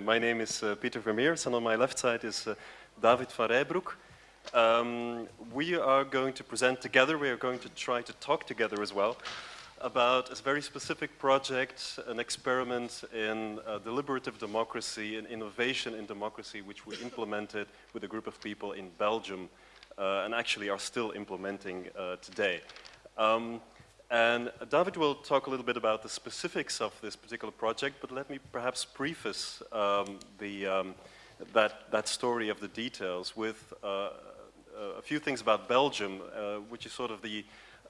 afternoon. My name is uh, Peter Vermeersch, and on my left side is uh, David Van Reybrouck. Um, we are going to present together, we are going to try to talk together as well, about a very specific project, an experiment in uh, deliberative democracy and innovation in democracy, which we implemented with a group of people in Belgium, uh, and actually are still implementing uh, today. Um, and David will talk a little bit about the specifics of this particular project, but let me perhaps preface um, the, um, that, that story of the details with uh, a few things about Belgium, uh, which is sort of the,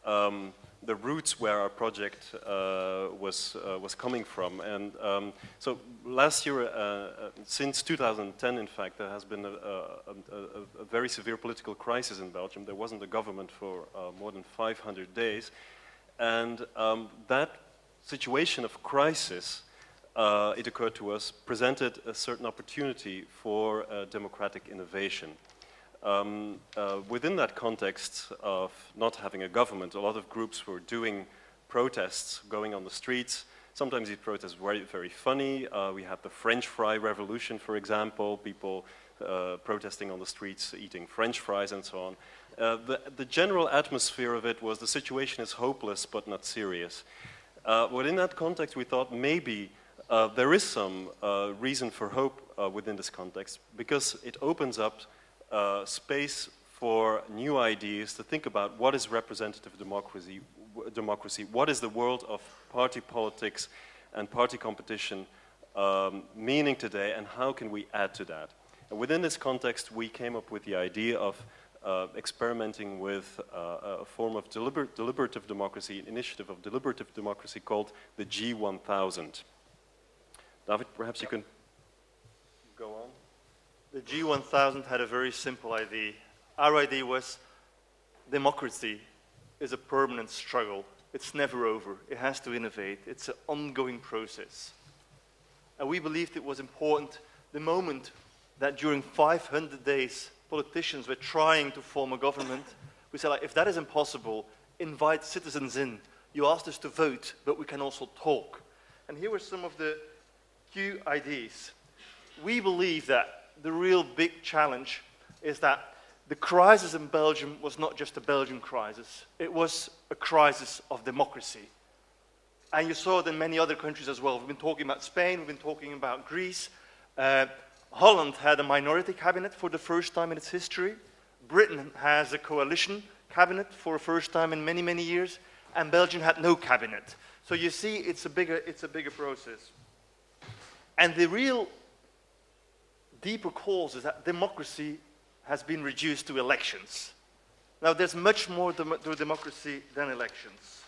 um, the roots where our project uh, was, uh, was coming from. And um, so last year, uh, uh, since 2010, in fact, there has been a, a, a, very severe political crisis in Belgium. There wasn't a government for more than 500 days. And um, that situation of crisis, uh, it occurred to us, presented a certain opportunity for uh, democratic innovation. Um, uh, within that context of not having a government, a lot of groups were doing protests, going on the streets. Sometimes these protests were very, very funny. Uh, we had the French fry revolution, for example, people uh, protesting on the streets, eating French fries and so on. Uh, the, the, general atmosphere of it was the situation is hopeless but not serious. Uh, within that context, we thought maybe uh, there is some uh, reason for hope uh, within this context because it opens up space for new ideas to think about what is representative democracy, democracy what is the world of party politics and party competition um, meaning today, and how can we add to that. And within this context, we came up with the idea of uh, experimenting with uh, a form of deliber deliberative democracy, an initiative of deliberative democracy called the G1000. David, perhaps you can go on. The G1000 had a very simple idea. Our idea was democracy is a permanent struggle. It's never over. It has to innovate. It's an ongoing process. And we believed it was important the moment that during 500 days politicians were trying to form a government, we said, like, if that is impossible, invite citizens in. You asked us to vote, but we can also talk. And here were some of the key ideas. We believe that the real big challenge is that the crisis in Belgium was not just a Belgian crisis. It was a crisis of democracy. And you saw it in many other countries as well. We've been talking about Spain, we've been talking about Greece. Uh, Holland had a minority cabinet for the first time in its history. Britain has a coalition cabinet for the first time in many, many years. And Belgium had no cabinet. So you see, it's a bigger, it's a bigger process. And the real deeper cause is that democracy has been reduced to elections. Now, there's much more to democracy than elections.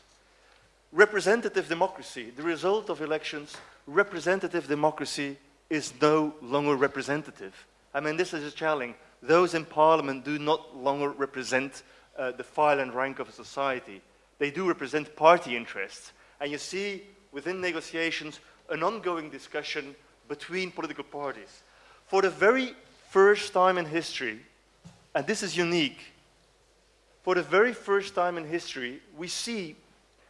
Representative democracy, the result of elections, representative democracy is no longer representative. I mean, this is a challenge. Those in parliament do not longer represent uh, the file and rank of a society. They do represent party interests. And you see within negotiations an ongoing discussion between political parties. For the very first time in history, and this is unique, for the very first time in history, we see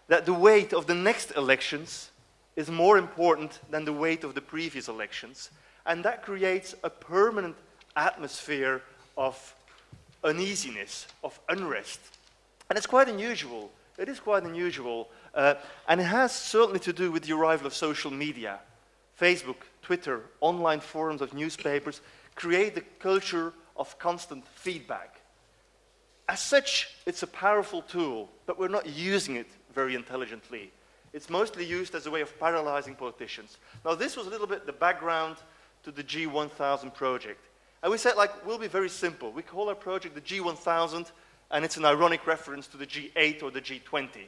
that the weight of the next elections is more important than the weight of the previous elections. And that creates a permanent atmosphere of uneasiness, of unrest. And it's quite unusual. It is quite unusual. Uh, and it has certainly to do with the arrival of social media. Facebook, Twitter, online forums of newspapers create the culture of constant feedback. As such, it's a powerful tool, but we're not using it very intelligently. It's mostly used as a way of paralyzing politicians. Now, this was a little bit the background to the G1000 project. And we said, like, we'll be very simple. We call our project the G1000, and it's an ironic reference to the G8 or the G20.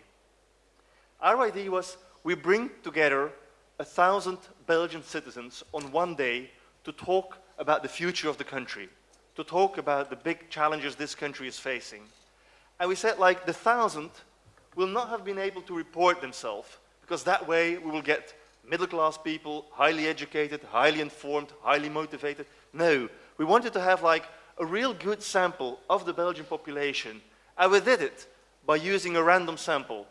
Our idea was we bring together a thousand Belgian citizens on one day to talk about the future of the country, to talk about the big challenges this country is facing. And we said, like, the thousand will not have been able to report themselves because that way we will get middle class people, highly educated, highly informed, highly motivated. No, we wanted to have like a real good sample of the Belgian population and we did it by using a random sample.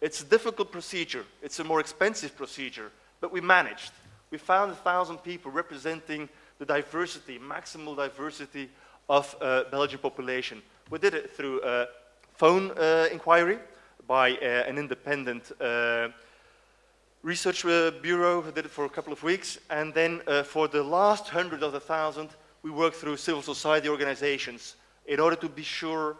It's a difficult procedure, it's a more expensive procedure, but we managed. We found a thousand people representing the diversity, maximal diversity of uh, Belgian population. We did it through a phone uh, inquiry by uh, an independent uh, research uh, bureau. We did it for a couple of weeks. And then for the last hundred of the thousand, we worked through civil society organizations in order to be sure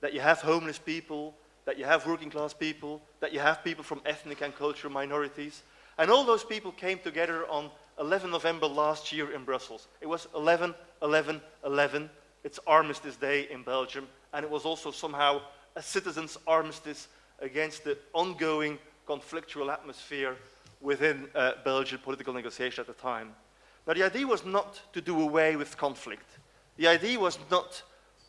that you have homeless people, that you have working class people, that you have people from ethnic and cultural minorities. And all those people came together on 11 November last year in Brussels. It was 11, 11, 11. It's Armistice Day in Belgium, and it was also somehow a citizens' armistice against the ongoing conflictual atmosphere within uh, Belgian political negotiation at the time. Now, the idea was not to do away with conflict. The idea was not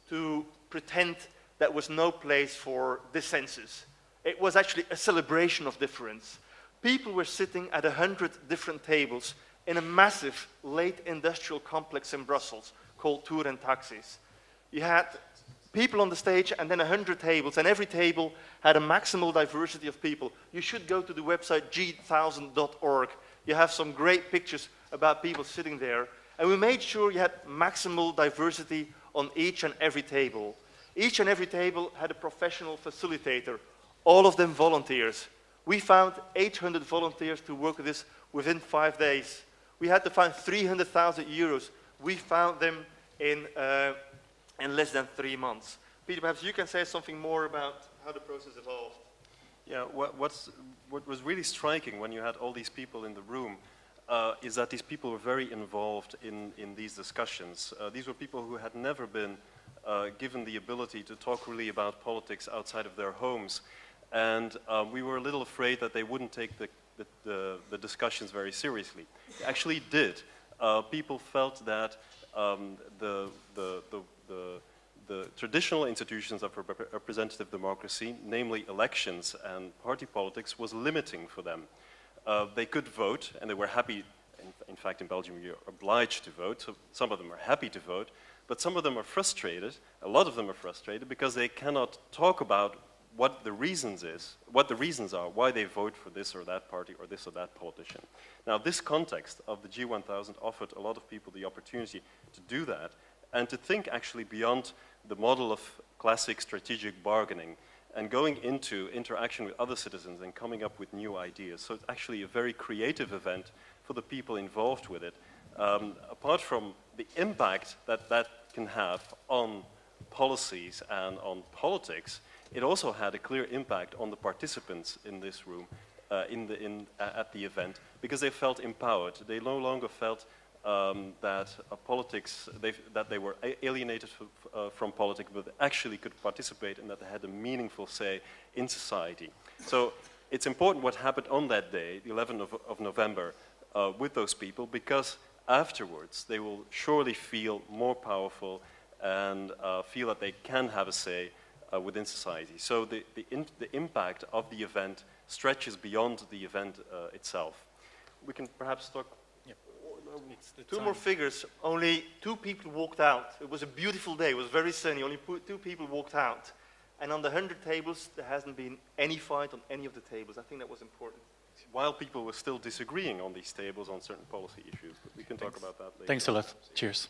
to pretend there was no place for dissensus. It was actually a celebration of difference. People were sitting at a hundred different tables in a massive late industrial complex in Brussels called Tour and Taxis. You had people on the stage and then 100 tables, and every table had a maximal diversity of people. You should go to the website g1000.org. You have some great pictures about people sitting there. And we made sure you had maximal diversity on each and every table. Each and every table had a professional facilitator, all of them volunteers. We found 800 volunteers to work with this within five days. We had to find 300,000 euros. We found them in, uh, in less than three months. Peter, perhaps you can say something more about how the process evolved. Yeah, what, what's, what was really striking when you had all these people in the room uh, is that these people were very involved in, in these discussions. Uh, these were people who had never been uh, given the ability to talk really about politics outside of their homes. And um, we were a little afraid that they wouldn't take the, the, the, the discussions very seriously. They actually did. Uh, people felt that um, the, the, the, the, the traditional institutions of rep democracy, namely elections and party politics, was limiting for them. Uh, they could vote, and they were happy. In, in, fact, in Belgium, you're obliged to vote, so some of them are happy to vote, but some of them are frustrated, a lot of them are frustrated, because they cannot talk about what the reasons is, what the reasons are, why they vote for this or that party or this or that politician. Now, this context of the G1000 offered a lot of people the opportunity to do that and to think actually beyond the model of classic strategic bargaining and going into interaction with other citizens and coming up with new ideas. So it's actually a very creative event for the people involved with it. Um, apart from the impact that that can have on policies and on politics, it also had a clear impact on the participants in this room uh, in the, in, at the event because they felt empowered. They no longer felt um, that uh, politics, they, that they were alienated uh, from politics, but actually could participate and that they had a meaningful say in society. So it's important what happened on that day, the 11th of, of November, uh, with those people because afterwards they will surely feel more powerful and uh, feel that they can have a say uh, within society. So the, the, in, the, impact of the event stretches beyond the event uh, itself. We can perhaps talk Two time. more figures. Only two people walked out. It was a beautiful day. It was very sunny. Only two people walked out. And on the 100 tables, there hasn't been any fight on any of the tables. I think that was important. While people were still disagreeing on these tables on certain policy issues. But we can Thanks. talk about that later. Thanks a lot. Cheers.